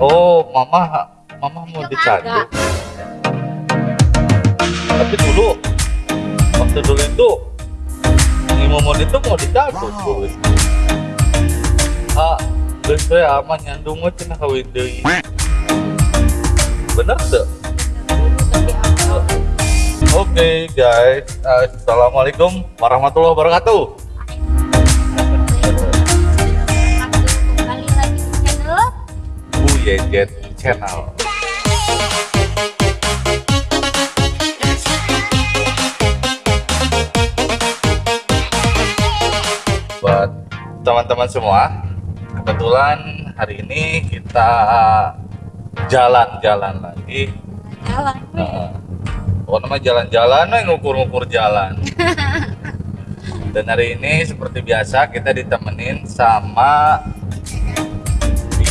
Oh, mama, mama mau dicandu. ada. Tapi dulu, waktu dulu itu, ini momon itu mau dicandu dulu. Ah, geus we ama nyandung mah cenah kawin deui. Bener tuh? Oke guys, assalamualaikum warahmatullahi wabarakatuh. Yejet Channel. Buat teman-teman semua, kebetulan hari ini kita jalan-jalan lagi. jalan. Pokoknya mah jalan-jalan, ngukur-ngukur jalan. Dan hari ini seperti biasa kita ditemenin sama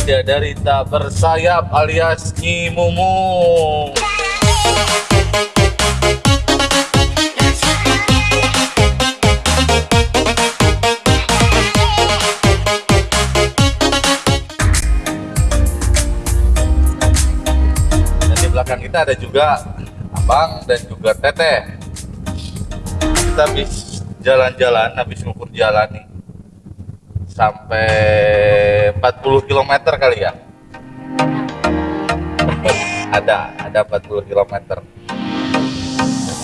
bidadari tak bersayap alias Nyi. Dan di belakang kita ada juga Abang dan juga Teteh. Kita habis jalan-jalan, habis ngukur jalan nih. Sampai 40 km kali ya. ada, ada 40 km.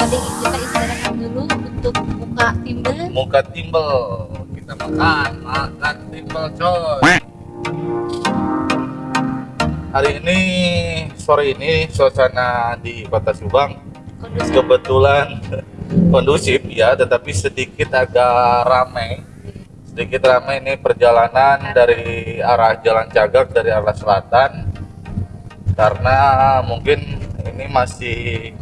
Tadi kita istirahat dulu untuk buka timbel. Muka timbel, kita makan, makan timbel coy. Hari ini, sore ini suasana di Kota Subang Kondusif. kebetulan kondusif ya tetapi sedikit agak ramai sedikit ramai ini perjalanan dari arah Jalan Cagak dari arah selatan karena mungkin ini masih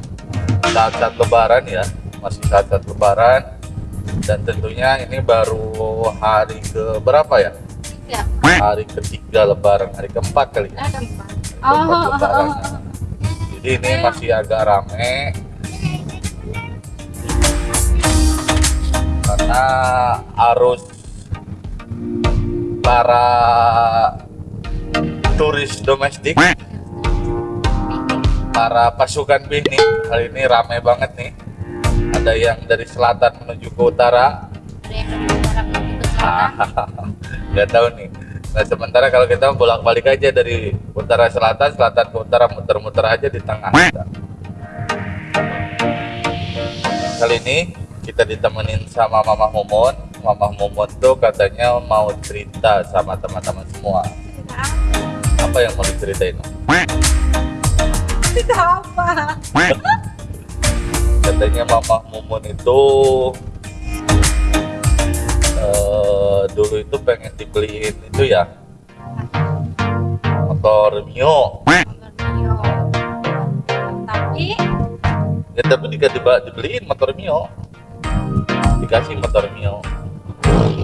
saat-saat lebaran ya masih saat-saat lebaran dan tentunya ini baru hari ke berapa ya Ya, hari ketiga lebaran hari keempat kali ya ada empat. Hari Oh, keempat oh, oh, lebaran. oh. jadi ini masih agak rame karena arus para turis domestik. Para pasukan piknik kali ini ramai banget nih. Ada yang dari selatan menuju ke utara. Ada yang dari utara menuju ke selatan. nggak tahu nih. Nah sementara kalau kita bolak balik aja dari utara selatan selatan ke utara muter-muter aja di tengah. Kita. kali ini kita ditemenin sama Mama Momon Mama Momon tuh katanya mau cerita sama teman-teman semua. Apa? Yang mau diceritain? Tidak apa. katanya Mama Momon itu eh, dulu itu pengen dibeliin itu ya motor Mio. Tapi? Ya tapi jika diba- dibeliin motor Mio. Dikasih motor Mio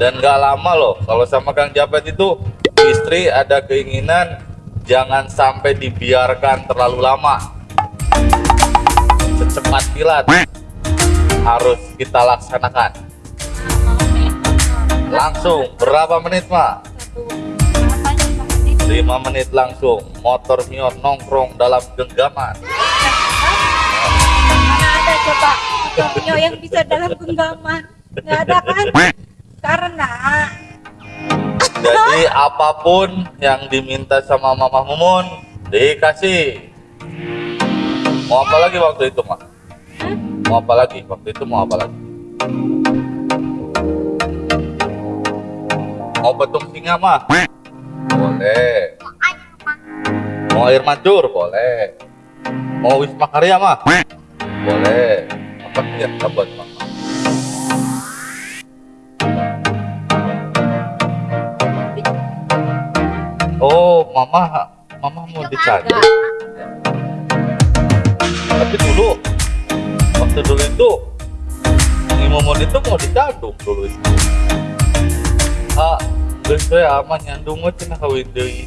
dan gak lama loh kalau sama Kang Japet itu istri ada keinginan jangan sampai dibiarkan terlalu lama secepat kilat harus kita laksanakan langsung berapa menit mak? satu apa nih Pak Adi? 5 menit langsung motor Mio nongkrong dalam genggaman Mana ada coba Antonio yang bisa dalam genggaman? Nggak ada kan? Karena Jadi apa pun yang diminta sama Mama Mumun dikasih. Mau apa lagi waktu itu, Mak? Hah? Mau apa lagi? Waktu itu mau apa lagi? Mau petung singa, Mah? Boleh. Mau air mancur? Boleh. Mau wisma karya, Mah? Boleh. Apa yang buat Mama? Mama, Mama mau dicandu. ada. Tapi dulu, waktu dulu itu, momon itu mau dicandu dulu itu. Ah, geus we ama nyandung mah cenah kawin deui.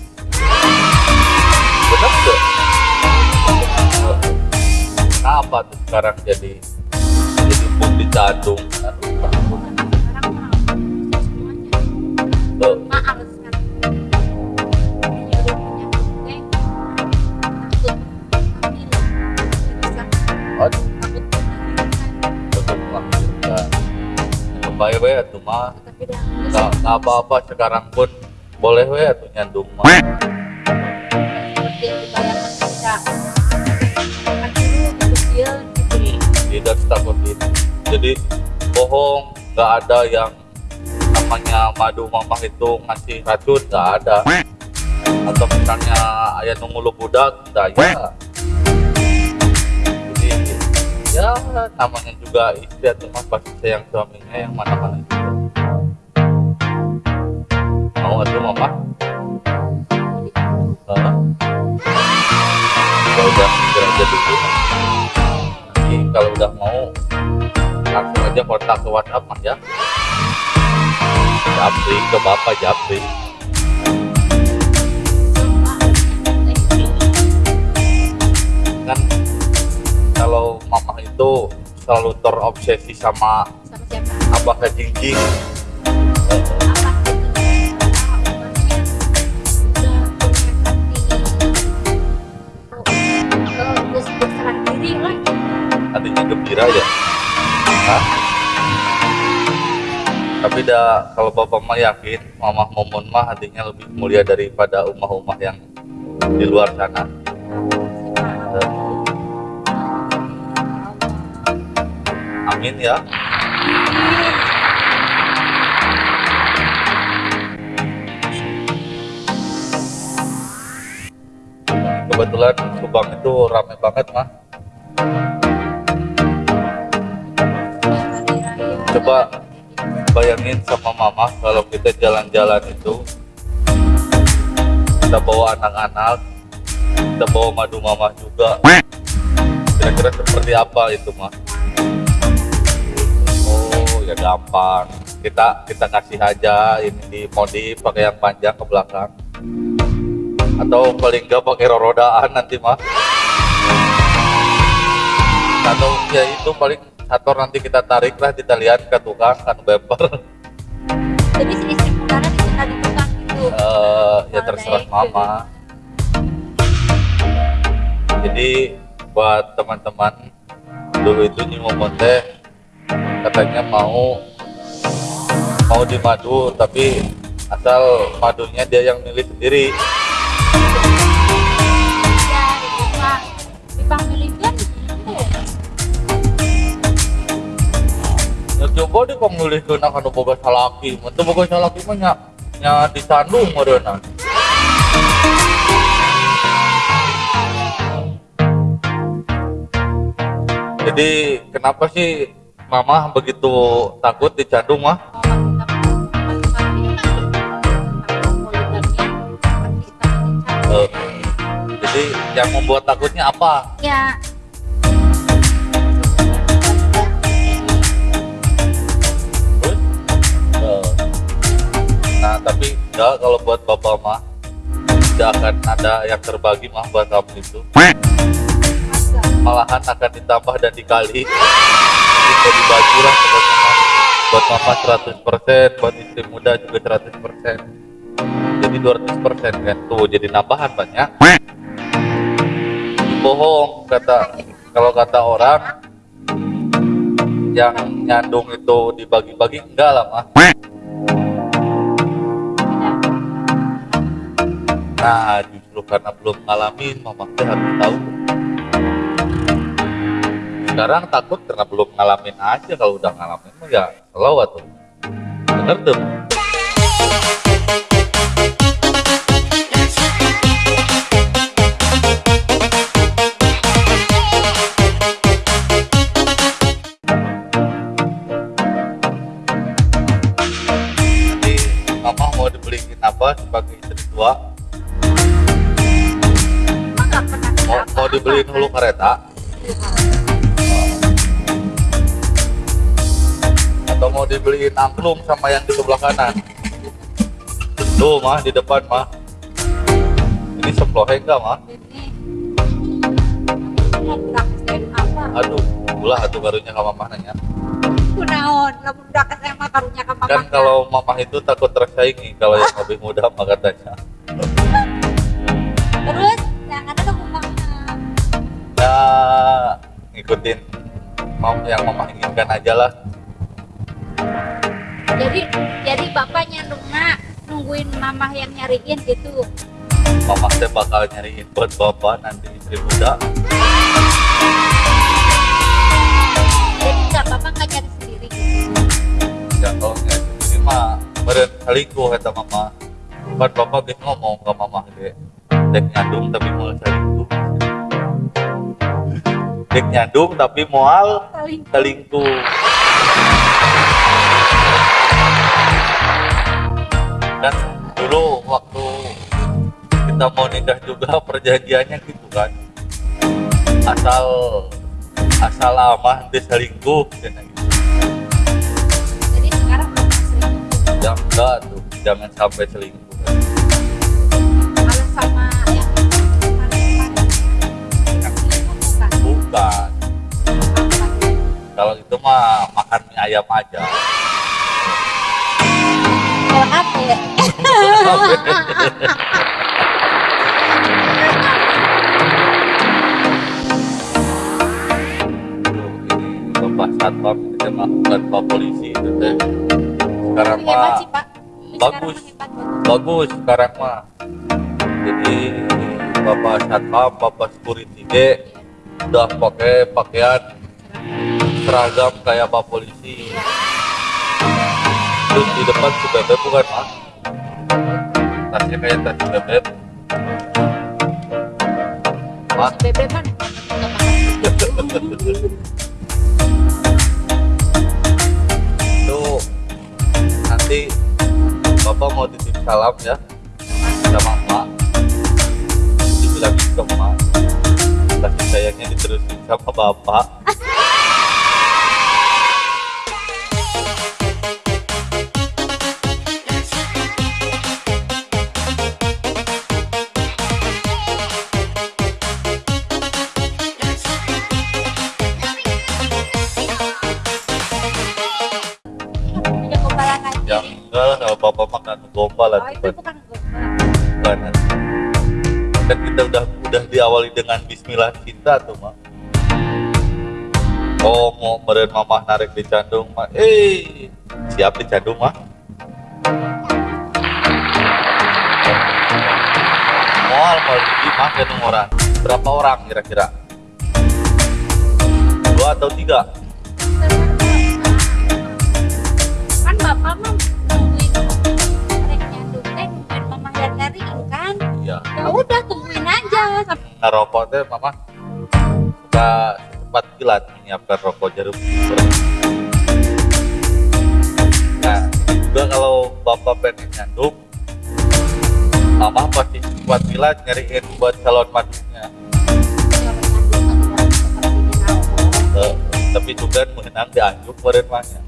Bener tuh? Kenapa tuh sekarang jadi jadi pun semuanya. tuh. We atuh mah. Tapi dah nggak nggak apa-apa sekarang pun. Boleh we atuh nyandung mah. Tidak takut itu jadi bohong. Nggak ada yang namanya madu mamah itu ngasih racun nggak ada. Atau misalnya ayah nunggu budak tidak ya ya namanya juga istri atau mas pasti sayang suaminya yang mana-mana itu. Mau atau mama? Hah? ya udah segera aja dulu. Nanti kalau udah mau langsung aja kontak ke WhatsApp mas ya. Japri ke bapak Japri itu selalu terobsesi sama sama siapa? abah artinya gembira ya Hah? tapi dah kalau bapak mah yakin mamah momon mah hatinya lebih mulia daripada umah-umah yang di luar sana amin ya. Kebetulan Subang itu rame banget mah Coba. bayangin sama mama kalau kita jalan-jalan itu kita bawa anak-anak kita bawa madu mama juga. Kira-kira seperti apa itu mah ya gampang. Kita kita kasih aja ini di modif pakai yang panjang ke belakang. Atau paling enggak pakai rodaan nanti mah atau ya itu paling motor nanti kita tarik lah kita lihat ke tukang kan bumper. Jadi si istri ditinggal di tukang gitu. Eh, ya terserah mama. jadi buat teman-teman dulu itu Nyimomon teh katanya mau mau di madu tapi asal madunya dia yang milih sendiri. Ya di di coba deh kong milih ke nak anu boga salaki mentu boga salaki mah nya nya disandung modena jadi kenapa sih mama begitu takut dicandung mah Eh, jadi yang membuat takutnya apa ya Eh, Nah, tapi enggak kalau buat bapak mah tidak akan ada yang terbagi mah buat kamu itu. Malahan akan ditambah dan dikali. Jadi dibagi lah pokoknya mah. Buat mama 100%, buat istri muda juga 100%. Jadi 200% kan tuh jadi nambahan banyak. Bohong kata kalau kata orang yang nyandung itu dibagi-bagi enggak lah mah. Nah, justru karena belum ngalamin, mama harus tahu. Sekarang takut karena belum ngalamin aja, kalau udah ngalamin mah ya slow tuh. Bener tuh. Mama mau dibeliin apa sebagai istri tua? Mau, mau dibeliin hulu kereta? Atau mau dibeliin angklung sama yang di sebelah kanan? Tuh mah di depan mah. Ini seplohe enggak mah. Aduh ulah atuh barunya ke mamah nanya. Kunaon lamun budak SMA karunya ka kan kalau mamah itu takut tersaingi kalau yang lebih muda mah katanya. Terus yang ada tuh kumaha ya ngikutin mau yang mamah inginkan aja lah jadi jadi bapak nyandungna nungguin mamah yang nyariin gitu. Mama teh bakal nyariin buat bapak nanti istri muda. Jadi nggak bapak nggak nyari sendiri. Ya kalau nyari sendiri mah selingkuh kata mama. Kan bapak gitu ngomong ke mama ge dek nyandung tapi mau selingkuh dek nyandung tapi paling selingkuh dulu waktu kita mau nikah juga perjanjiannya gitu kan. Asal asal amah nanti selingkuh gitu. jadi sekarang ya enggak tuh jangan sampai selingkuh. Malah sama yang selingkuh bukan. Kalau itu mah makan mie ayam aja kalau ya. Satpam bukan pak polisi itu teh. Sekarang hebat mah bagus. hebat, bagus sekarang mah. Jadi bapak satpam bapak security udah pakai pakaian seragam kayak pak polisi terus di depan bebek bukan? Mah tasnya kayak tas bebek mah si bebe kan itu nanti bapak mau titip salam ya. Sama emak dibilangin ke emak. Kasih sayangnya diterusin sama bapak lah oh itu bukan kan kita udah udah diawali dengan Bismillah cinta tuh mak oh mau meren mamah narik di candung mah eh siap di candung mah Mual mau di mah orang. Berapa orang kira-kira? Dua atau tiga? Kan bapak mah ya ya udah tungguin aja. Ngerokok teh mama. Suka cepat kilat menyiapkan rokok jarum nah juga kalau bapak pengen nyandung mama pasti cepat kilat nyariin buat calon madunya Eh, tapi juga mengenang di anjuk kemarin mahnya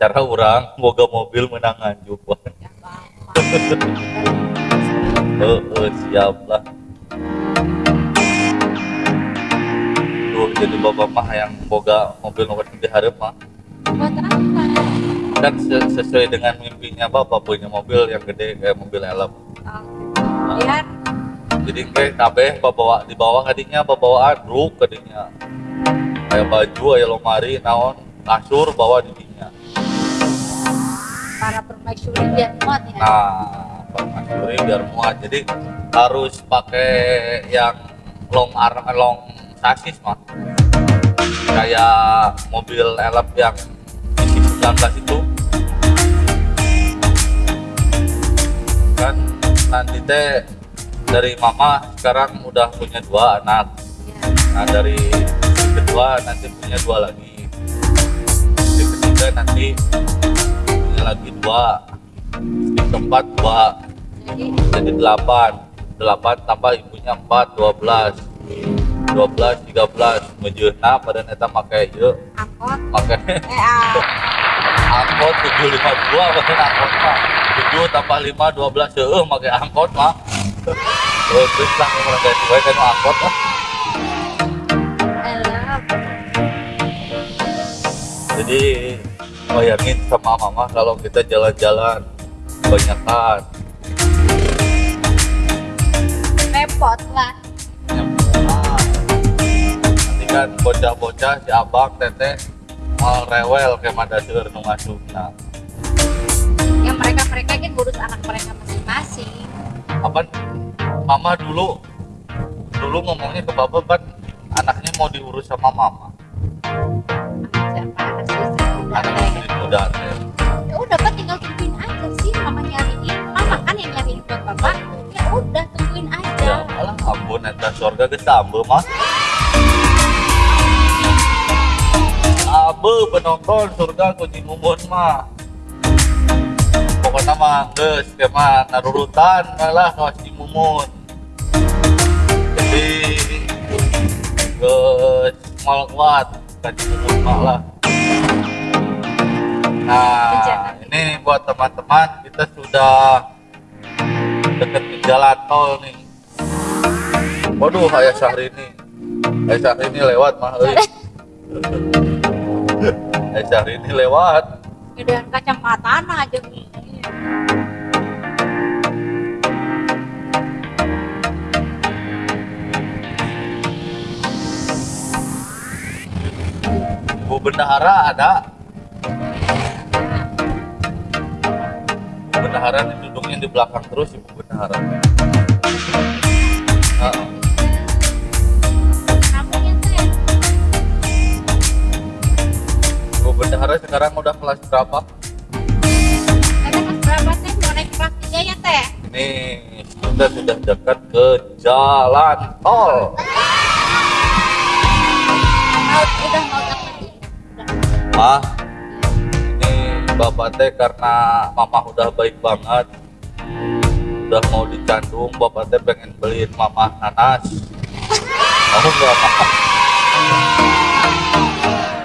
cara orang boga mobil menang anjuk Eh, eh, siap lah. Tuh jadi bapak mah yang boga mobil nomor di hareup mah buat apa? Kan se- sesuai dengan mimpinya bapak punya mobil yang gede kayak mobil elem Oh, biar jadi kayak kabeh bawa di bawah kadinya bawaan ruk kadinya kayak baju aya lemari naon kasur bawa di para permaisuri biar muat ya. Nah permaisuri biar muat. Jadi harus pakai yang long arm long sasis mah kayak mobil elep yang isi 19 itu. Kan nanti teh dari mama sekarang udah punya dua anak. Ya. nah dari kedua nanti punya dua lagi. Istri ketiga nanti lagi dua istri keempat dua. Jadi delapan delapan tambah ibunya empat dua belas. dua belas tiga belas. Ngejeuhna pada neta make ieu angkot. Make. Eh ah, angkot tujuh lima dua bahkan angkot mah tujuh tambah lima dua belas. Seueuh make angkot mah Oh, terus lah orang ganti wae kan angkot lah jadi bayangin sama mama kalau kita jalan-jalan kebanyakan repot lah. Nanti kan bocah-bocah si abang teteh mal rewel kayak mada seueur nu ngasupna yang mereka mereka kan ngurus anak mereka masing-masing. Apa mama dulu dulu ngomongnya ke bapak kan anaknya mau diurus sama mama. Siapa? Anak udah anak muda teh ya udah pak tinggal tungguin aja sih mama nyariin. Mama kan yang nyariin buat bapak. Ya udah tungguin aja. Ya malah ampun eta surga geus ambe mah abe penonton surga kunci mumun mah pokoknya mah geus kayak mah narurutan malah kawas di mumun jadi geus mal kuat. Kan mumun mah lah nah ini buat teman-teman kita sudah deket di jalan tol nih. Waduh ayah Syahrini. Ayah Syahrini lewat mah euy ayah Syahrini lewat. Gedean kacamata aja nih Bu Bendahara ada Bu Bendahara ini duduknya di belakang terus Ibu Bendahara Heeh. kamunya teh Bu Bendahara sekarang udah kelas berapa? kelas berapa teh mau naik kelas ya teh? Ini kita sudah dekat ke jalan tol. Mau udah mau dapat udah Ah, bapak teh karena mama udah baik banget. Udah mau dicandung bapak teh pengen beliin mama nanas. Mau nggak mama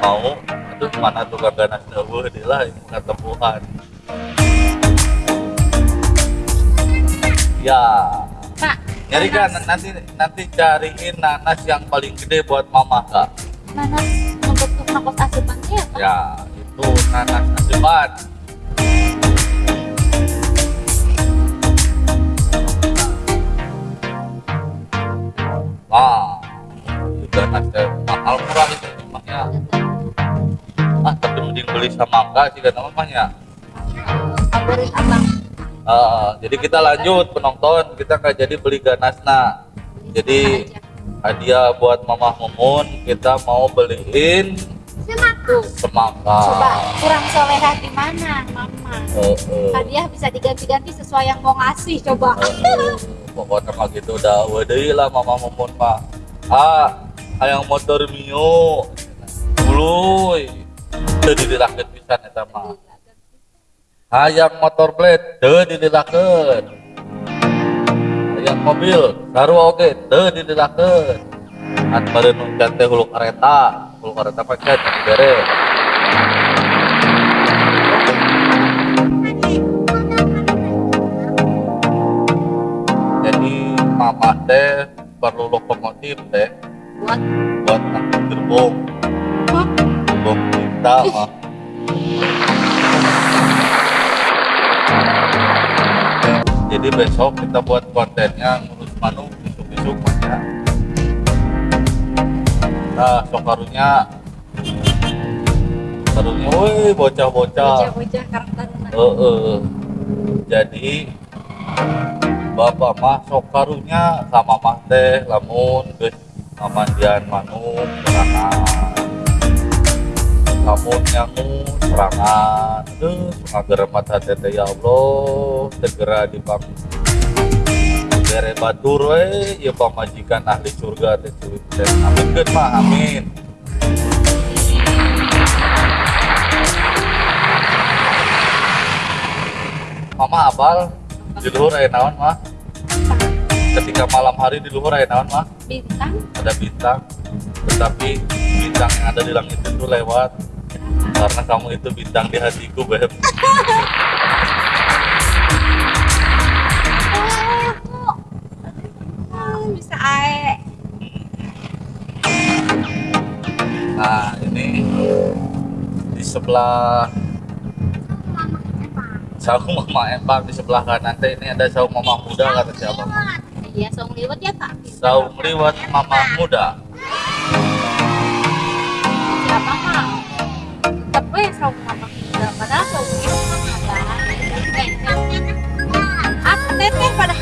mau. Aduh mana tuh kagak nanas dawuh di lah ini ketemuan ya. Pak nyari kan nanti nanti cariin nanas yang paling gede buat mama kak. Nanas membentuk nakos asupan teh ya pak ya itu nanas asupan Wah, juga nasi mahal murah itu rumahnya. Ah, tapi mending beli sama enggak sih kata mamanya. favorit abang Ah, jadi kita lanjut penonton, kita nggak jadi beli ganasna. Jadi hadiah buat Mama Mumun kita mau beliin tuh semangka. coba kurang soleha di mana mama? Eh, eh. hadiah bisa diganti-ganti sesuai yang mau ngasih coba. Aduh, pokoknya mah gitu udah waduh lah mama mumun mah ah hayang motor mio. Uluy teu didirakeun pisan eta mah hayang motor blade teu didirakeun hayang mobil saru oge teu didirakeun an bareun nu teh hulu kareta kareta mah can dibere jadi mama teh perlu lokomotif teh. Buat? Buat ngangkut gerbong. Gerbong kita mah jadi besok kita buat kontennya ngurus manu besok-besok ya nah sokarunya karunya woi bocah-bocah. Bocah-bocah Eh, eh. jadi bapak mah sok karunya sama mah teh lamun geus ngamandian manuk serangan. Lamun nyangu serangan. Ngager mata teh ya Allah segera dipang bere batur we ieu pamajikan ahli surga teh teh amin geus mah amin. Mama apal di luhur aya naon mah ketika malam hari di luhur aya naon mah bintang. Ada bintang tetapi bintang yang ada di langit itu lewat. Karena kamu itu bintang di hatiku beb sebelah. Saung mama empang di sebelah kanan. Teh ini ada saung mama muda kata siapa? Iya saung liwet ya kak. Saung liwat mama muda. Siapa mah yang selalu mama tinggal padahal cowok gue ada. Aku teteh pada hari